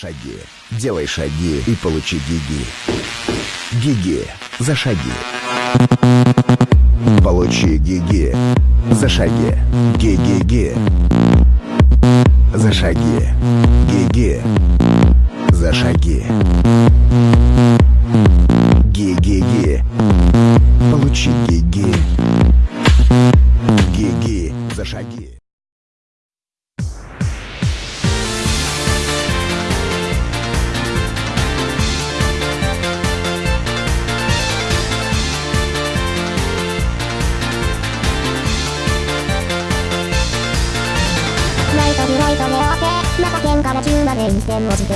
Шаги. Делай шаги и получи гиги. Гиги. За шаги. Получи гиги. За шаги. Ги-ги-ги. За шаги. Ги-ги. За шаги. Ги-ги-ги. Получи гиги. Гиги. За шаги. ぐいと寝合わせ中県から10まで1点落ちて